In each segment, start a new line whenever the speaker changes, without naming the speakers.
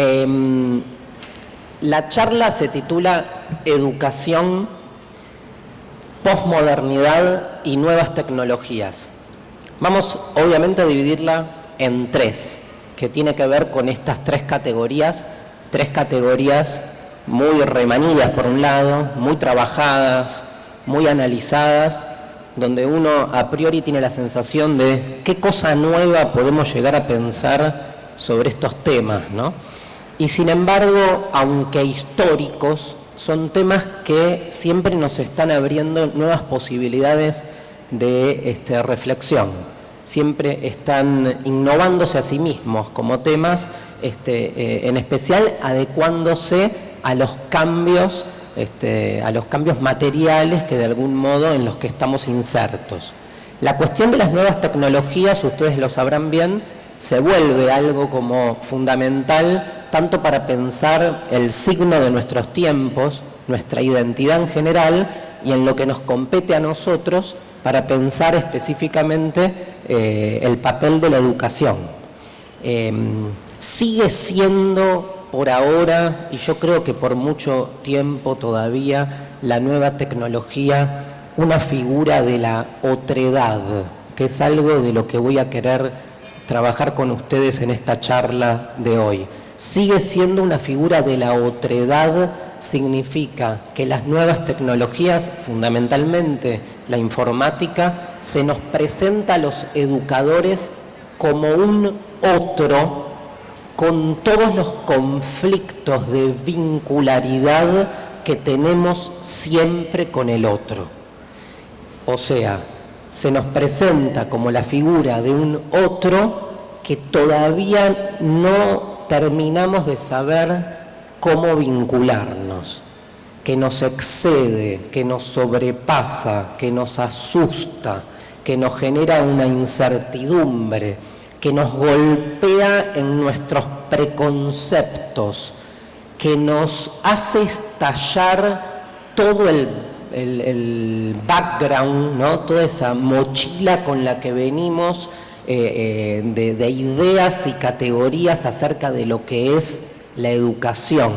Em, la charla se titula Educación, Postmodernidad y Nuevas Tecnologías. Vamos obviamente a dividirla en tres, que tiene que ver con estas tres categorías, tres categorías muy remanidas por un lado, muy trabajadas, muy analizadas, donde uno a priori tiene la sensación de qué cosa nueva podemos llegar a pensar sobre estos temas, ¿no? Y sin embargo, aunque históricos, son temas que siempre nos están abriendo nuevas posibilidades de este, reflexión. Siempre están innovándose a sí mismos como temas, este, eh, en especial adecuándose a los cambios este, a los cambios materiales que de algún modo en los que estamos insertos. La cuestión de las nuevas tecnologías, ustedes lo sabrán bien, se vuelve algo como fundamental tanto para pensar el signo de nuestros tiempos, nuestra identidad en general y en lo que nos compete a nosotros para pensar específicamente eh, el papel de la educación. Em, sigue siendo por ahora, y yo creo que por mucho tiempo todavía, la nueva tecnología una figura de la otredad, que es algo de lo que voy a querer trabajar con ustedes en esta charla de hoy. Sigue siendo una figura de la otredad, significa que las nuevas tecnologías, fundamentalmente la informática, se nos presenta a los educadores como un otro con todos los conflictos de vincularidad que tenemos siempre con el otro. O sea, se nos presenta como la figura de un otro que todavía no terminamos de saber cómo vincularnos, que nos excede, que nos sobrepasa, que nos asusta, que nos genera una incertidumbre, que nos golpea en nuestros preconceptos, que nos hace estallar todo el, background, ¿no? toda esa mochila con la que venimos eh, eh, de ideas y categorías acerca de lo que es la educación.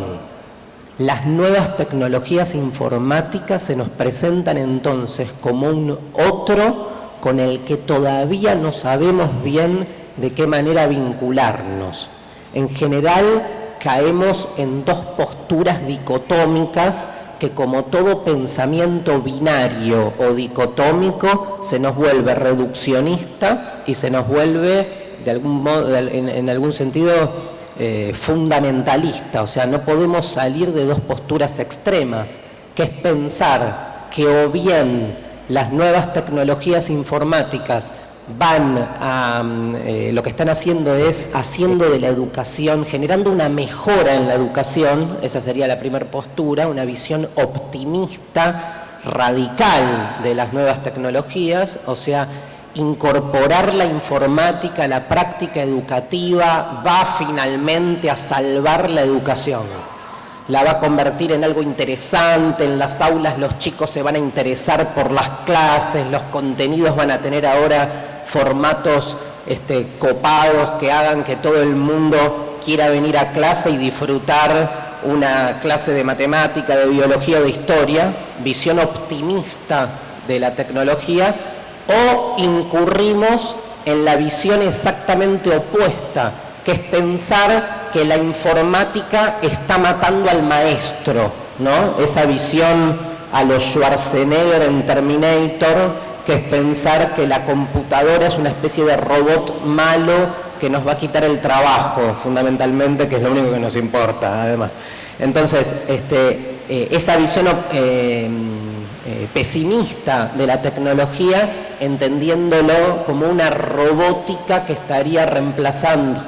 Las nuevas tecnologías informáticas se nos presentan entonces como un otro con el que todavía no sabemos bien de qué manera vincularnos. En general caemos en dos posturas dicotómicas que como todo pensamiento binario o dicotómico se nos vuelve reduccionista y se nos vuelve de algún modo, en, algún sentido eh, fundamentalista, o sea, no podemos salir de dos posturas extremas, que es pensar que o bien las nuevas tecnologías informáticas van a, mm, eh, lo que están haciendo es haciendo de la educación, generando una mejora en la educación, esa sería la primera postura, una visión optimista, radical de las nuevas tecnologías, o sea, incorporar la informática a la práctica educativa va finalmente a salvar la educación. La va a convertir en algo interesante, en las aulas los chicos se van a interesar por las clases, los contenidos van a tener ahora formatos este, copados que hagan que todo el mundo quiera venir a clase y disfrutar una clase de matemática, de biología de historia, visión optimista de la tecnología, o incurrimos en la visión exactamente opuesta, que es pensar que la informática está matando al maestro, ¿no? Esa visión a los Schwarzenegger en Terminator, que es pensar que la computadora es una especie de robot malo que nos va a quitar el trabajo, fundamentalmente, que es lo único que nos importa, además. Entonces, este, eh, esa visión eh, eh, pesimista de la tecnología, entendiéndolo como una robótica que estaría reemplazando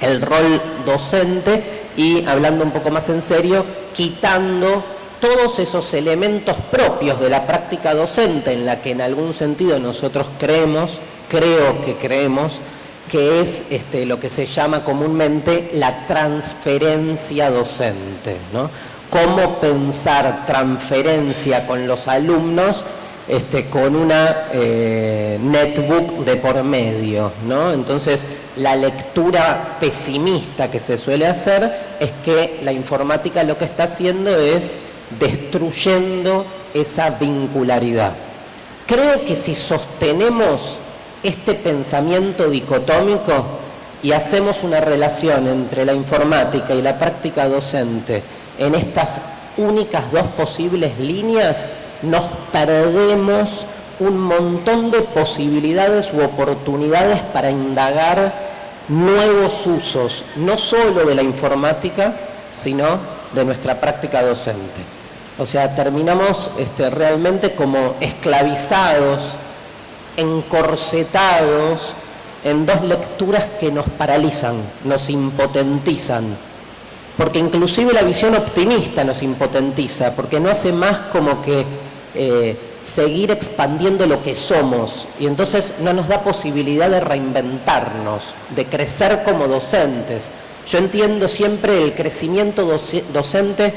el rol docente y, hablando un poco más en serio, quitando todos esos elementos propios de la práctica docente en la que en algún sentido nosotros creemos, creo que creemos, que es este, lo que se llama comúnmente la transferencia docente. ¿no? Cómo pensar transferencia con los alumnos este, con una eh, netbook de por medio, ¿no? Entonces, la lectura pesimista que se suele hacer es que la informática lo que está haciendo es destruyendo esa vincularidad. Creo que si sostenemos este pensamiento dicotómico y hacemos una relación entre la informática y la práctica docente en estas únicas dos posibles líneas, nos perdemos un montón de posibilidades u oportunidades para indagar nuevos usos, no solo de la informática, sino de nuestra práctica docente. O sea, terminamos este, realmente como esclavizados, encorsetados en dos lecturas que nos paralizan, nos impotentizan. Porque inclusive la visión optimista nos impotentiza, porque no hace más como que eh, seguir expandiendo lo que somos y entonces no nos da posibilidad de reinventarnos, de crecer como docentes. Yo entiendo siempre el crecimiento docente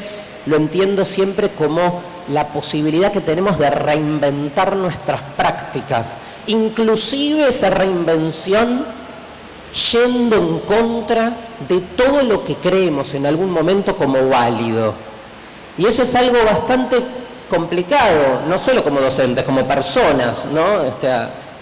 lo entiendo siempre como la posibilidad que tenemos de reinventar nuestras prácticas, inclusive esa reinvención yendo en contra de todo lo que creemos en algún momento como válido. Y eso es algo bastante complicado, no solo como docentes, como personas, ¿no? Este,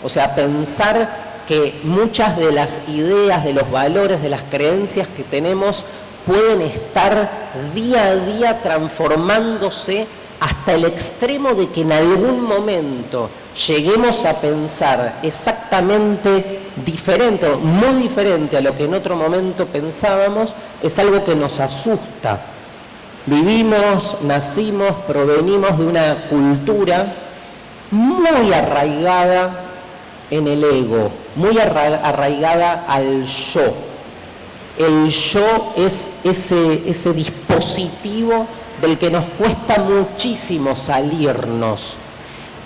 o sea, pensar que muchas de las ideas, de los valores, de las creencias que tenemos pueden estar día a día transformándose hasta el extremo de que en algún momento lleguemos a pensar exactamente diferente, muy diferente a lo que en otro momento pensábamos, es algo que nos asusta. Vivimos, nacimos, provenimos de una cultura muy arraigada en el ego, muy arraigada al yo el yo es ese, dispositivo del que nos cuesta muchísimo salirnos.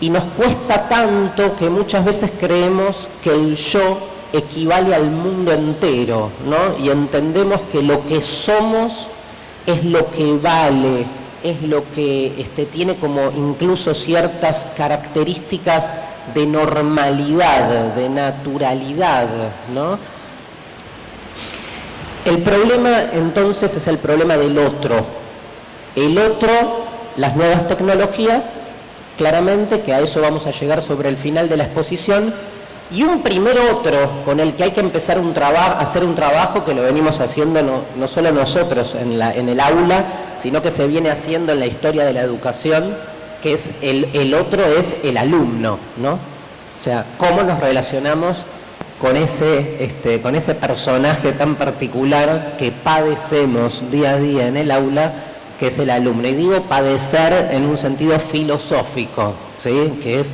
Y nos cuesta tanto que muchas veces creemos que el yo equivale al mundo entero, ¿no? Y entendemos que lo que somos es lo que vale, es lo que este, tiene como incluso ciertas características de normalidad, de naturalidad, ¿no? El problema entonces es el problema del otro. El otro, las nuevas tecnologías, claramente que a eso vamos a llegar sobre el final de la exposición, y un primer otro con el que hay que empezar un hacer un trabajo que lo venimos haciendo no, solo nosotros en, la, en, el aula, sino que se viene haciendo en la historia de la educación, que es el, el otro es el alumno, ¿no? O sea, cómo nos relacionamos con ese, este, con ese personaje tan particular que padecemos día a día en el aula, que es el alumno. Y digo padecer en un sentido filosófico, ¿sí? que es,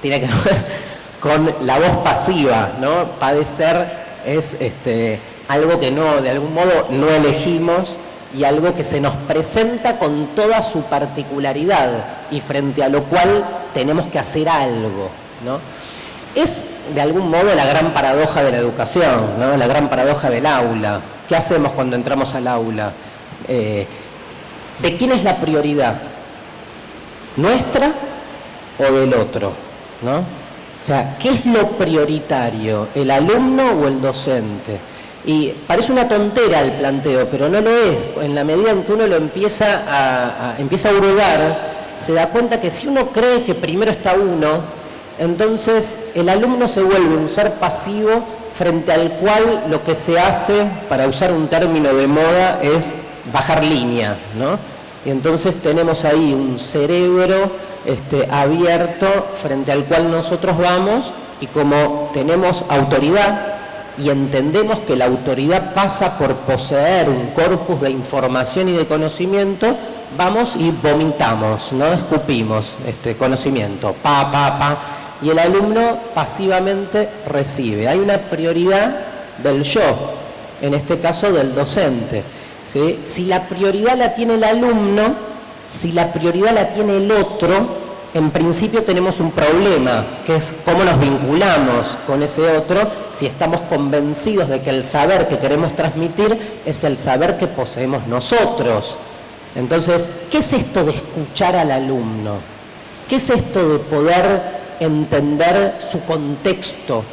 tiene que ver con la voz pasiva, ¿no? Padecer es este, algo que no, de algún modo no elegimos y algo que se nos presenta con toda su particularidad y frente a lo cual tenemos que hacer algo, ¿no? Es de algún modo la gran paradoja de la educación, ¿no? la gran paradoja del aula. ¿Qué hacemos cuando entramos al aula? Eh, ¿De quién es la prioridad? ¿Nuestra o del otro? ¿no? O sea, ¿qué es lo prioritario? ¿El alumno o el docente? Y parece una tontera el planteo, pero no lo es. En la medida en que uno lo empieza a, empieza a hurgar, se da cuenta que si uno cree que primero está uno, entonces el alumno se vuelve un ser pasivo frente al cual lo que se hace, para usar un término de moda, es bajar línea, ¿no? Y entonces tenemos ahí un cerebro este, abierto frente al cual nosotros vamos y como tenemos autoridad y entendemos que la autoridad pasa por poseer un corpus de información y de conocimiento, vamos y vomitamos, no escupimos este conocimiento, pa, pa, pa, y el alumno pasivamente recibe. Hay una prioridad del yo, en este caso del docente. Si la prioridad la tiene el alumno, si la prioridad la tiene el otro, en principio tenemos un problema, que es cómo nos vinculamos con ese otro si estamos convencidos de que el saber que queremos transmitir es el saber que poseemos nosotros. Entonces, ¿qué es esto de escuchar al alumno? ¿Qué es esto de poder entender su contexto?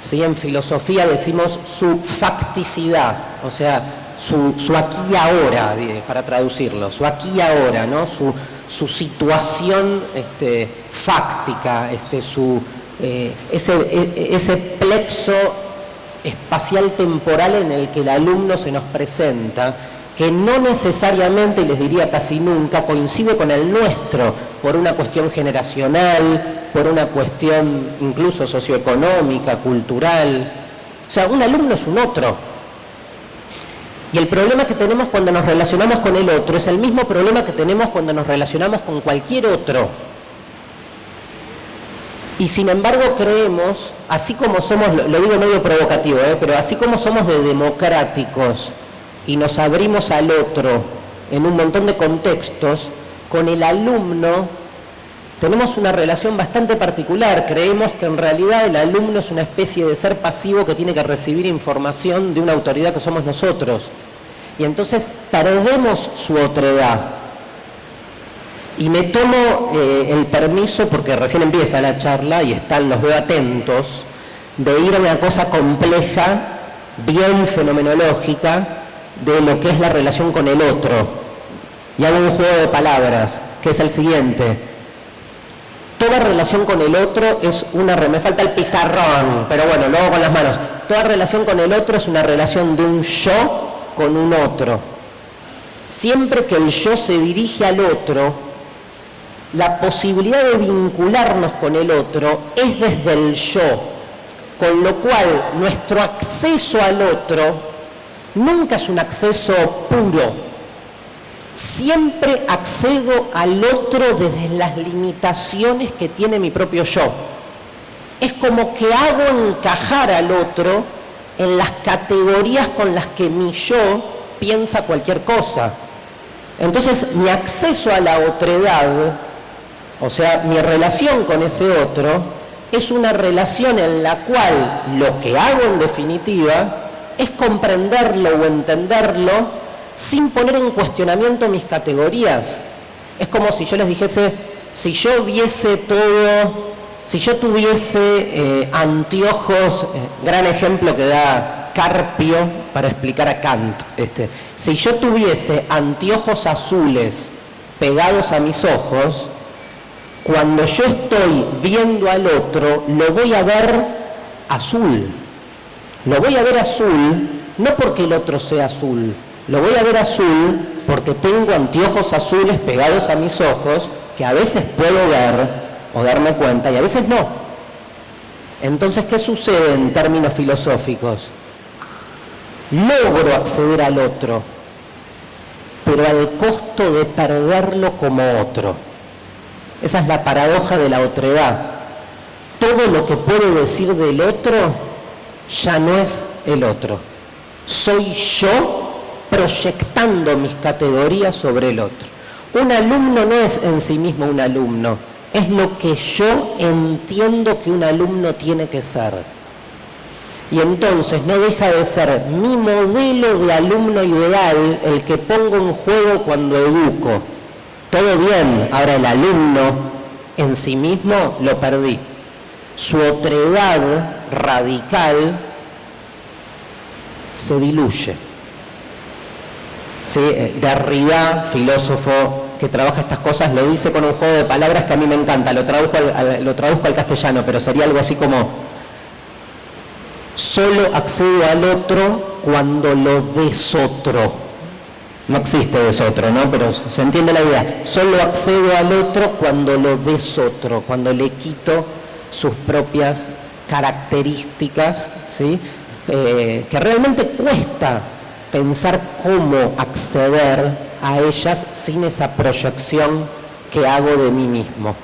¿Sí? En filosofía decimos su facticidad, o sea, su, aquí y ahora, para traducirlo, su aquí y ahora, ¿no? su, situación este, fáctica, este, su, eh, ese, e, ese plexo espacial temporal en el que el alumno se nos presenta, que no necesariamente, les diría casi nunca, coincide con el nuestro, por una cuestión generacional, por una cuestión incluso socioeconómica, cultural. O sea, un alumno es un otro. Y el problema que tenemos cuando nos relacionamos con el otro es el mismo problema que tenemos cuando nos relacionamos con cualquier otro. Y sin embargo creemos, así como somos, lo digo medio provocativo, ¿eh? pero así como somos de democráticos y nos abrimos al otro en un montón de contextos, con el alumno tenemos una relación bastante particular. Creemos que en realidad el alumno es una especie de ser pasivo que tiene que recibir información de una autoridad que somos nosotros. Y entonces perdemos su otredad. Y me tomo eh, el permiso, porque recién empieza la charla y están, los veo atentos, de ir a una cosa compleja, bien fenomenológica, de lo que es la relación con el otro. Y hago un juego de palabras, que es el siguiente Toda relación con el otro es una... Me falta el pizarrón, pero bueno, luego con las manos. Toda relación con el otro es una relación de un yo con un otro. Siempre que el yo se dirige al otro, la posibilidad de vincularnos con el otro es desde el yo, con lo cual nuestro acceso al otro nunca es un acceso puro, siempre accedo al otro desde las limitaciones que tiene mi propio yo. Es como que hago encajar al otro en las categorías con las que mi yo piensa cualquier cosa. Entonces mi acceso a la otredad, o sea, mi relación con ese otro, es una relación en la cual lo que hago en definitiva es comprenderlo o entenderlo sin poner en cuestionamiento mis categorías. Es como si yo les dijese, si yo viese todo, si yo tuviese eh, anteojos, eh, gran ejemplo que da Carpio para explicar a Kant, este, si yo tuviese anteojos azules pegados a mis ojos, cuando yo estoy viendo al otro, lo voy a ver azul. Lo voy a ver azul no porque el otro sea azul, lo voy a ver azul porque tengo anteojos azules pegados a mis ojos que a veces puedo ver o darme cuenta y a veces no. Entonces, ¿qué sucede en términos filosóficos? Logro acceder al otro, pero al costo de perderlo como otro. Esa es la paradoja de la otredad. Todo lo que puedo decir del otro ya no es el otro. Soy yo proyectando mis categorías sobre el otro. Un alumno no es en sí mismo un alumno, es lo que yo entiendo que un alumno tiene que ser. Y entonces no deja de ser mi modelo de alumno ideal el que pongo en juego cuando educo. Todo bien, ahora el alumno en sí mismo lo perdí. Su otredad radical se diluye. ¿Sí? Eh, Derrida, filósofo que trabaja estas cosas, lo dice con un juego de palabras que a mí me encanta, lo traduzco al, lo traduzco al castellano, pero sería algo así como, solo accedo al otro cuando lo desotro. No existe desotro, ¿no? Pero se entiende la idea. Solo accedo al otro cuando lo desotro, cuando le quito sus propias características, ¿sí? Eh, que realmente cuesta pensar cómo acceder a ellas sin esa proyección que hago de mí mismo.